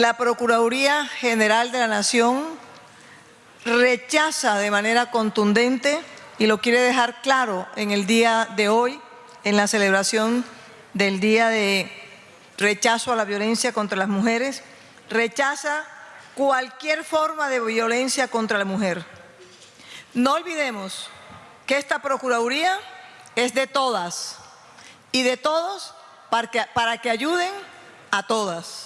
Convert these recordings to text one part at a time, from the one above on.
la Procuraduría General de la Nación rechaza de manera contundente y lo quiere dejar claro en el día de hoy, en la celebración del Día de Rechazo a la Violencia contra las Mujeres, rechaza cualquier forma de violencia contra la mujer. No olvidemos que esta Procuraduría es de todas y de todos para que, para que ayuden a todas.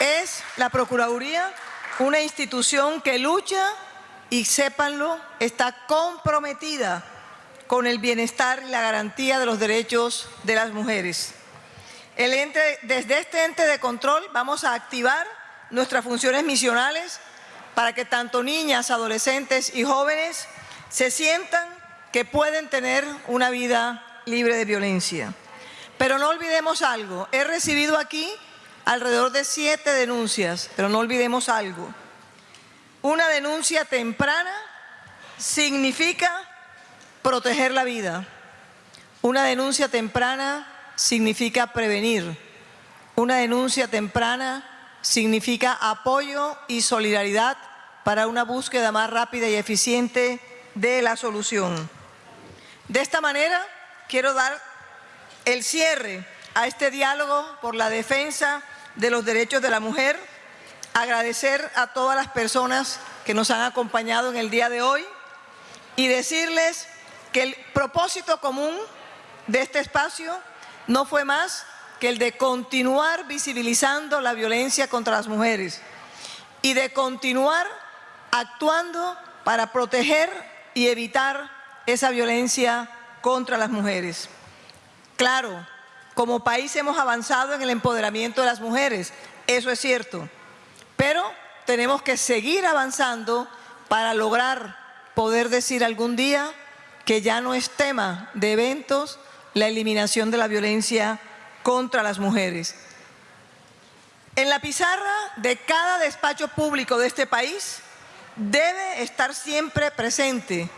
Es la Procuraduría una institución que lucha y sépanlo, está comprometida con el bienestar y la garantía de los derechos de las mujeres. Desde este ente de control vamos a activar nuestras funciones misionales para que tanto niñas, adolescentes y jóvenes se sientan que pueden tener una vida libre de violencia. Pero no olvidemos algo, he recibido aquí alrededor de siete denuncias, pero no olvidemos algo. Una denuncia temprana significa proteger la vida. Una denuncia temprana significa prevenir. Una denuncia temprana significa apoyo y solidaridad para una búsqueda más rápida y eficiente de la solución. De esta manera, quiero dar el cierre a este diálogo por la defensa de los derechos de la mujer, agradecer a todas las personas que nos han acompañado en el día de hoy y decirles que el propósito común de este espacio no fue más que el de continuar visibilizando la violencia contra las mujeres y de continuar actuando para proteger y evitar esa violencia contra las mujeres. Claro, como país hemos avanzado en el empoderamiento de las mujeres, eso es cierto, pero tenemos que seguir avanzando para lograr poder decir algún día que ya no es tema de eventos la eliminación de la violencia contra las mujeres. En la pizarra de cada despacho público de este país debe estar siempre presente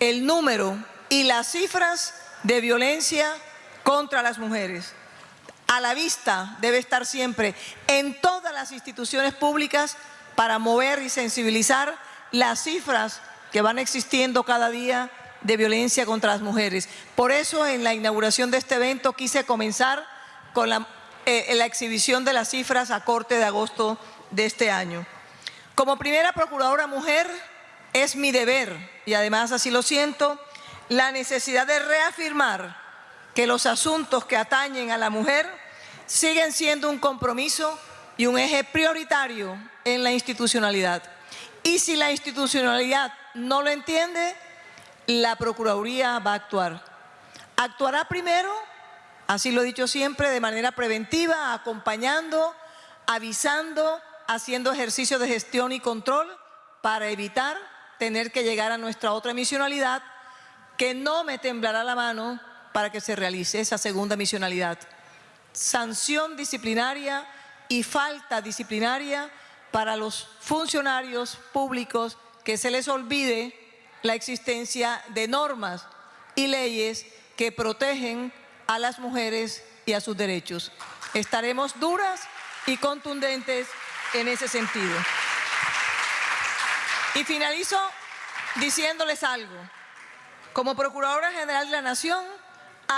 el número y las cifras de violencia contra las mujeres. A la vista debe estar siempre en todas las instituciones públicas para mover y sensibilizar las cifras que van existiendo cada día de violencia contra las mujeres. Por eso en la inauguración de este evento quise comenzar con la, eh, exhibición de las cifras a corte de agosto de este año. Como primera procuradora mujer es mi deber, y además así lo siento, la necesidad de reafirmar que los asuntos que atañen a la mujer siguen siendo un compromiso y un eje prioritario en la institucionalidad. Y si la institucionalidad no lo entiende, la Procuraduría va a actuar. Actuará primero, así lo he dicho siempre, de manera preventiva, acompañando, avisando, haciendo ejercicio de gestión y control para evitar tener que llegar a nuestra otra misionalidad, que no me temblará la mano para que se realice esa segunda misionalidad. Sanción disciplinaria y falta disciplinaria para los funcionarios públicos que se les olvide la existencia de normas y leyes que protegen a las mujeres y a sus derechos. Estaremos duras y contundentes en ese sentido. Y finalizo diciéndoles algo. Como Procuradora General de la Nación,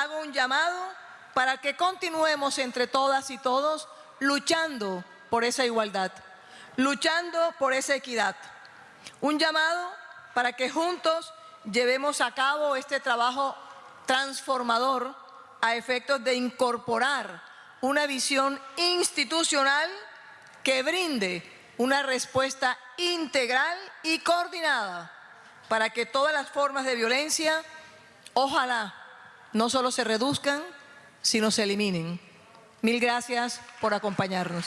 hago un llamado para que continuemos entre todas y todos luchando por esa igualdad, luchando por esa equidad. Un llamado para que juntos llevemos a cabo este trabajo transformador a efectos de incorporar una visión institucional que brinde una respuesta integral y coordinada para que todas las formas de violencia, ojalá, no solo se reduzcan, sino se eliminen. Mil gracias por acompañarnos.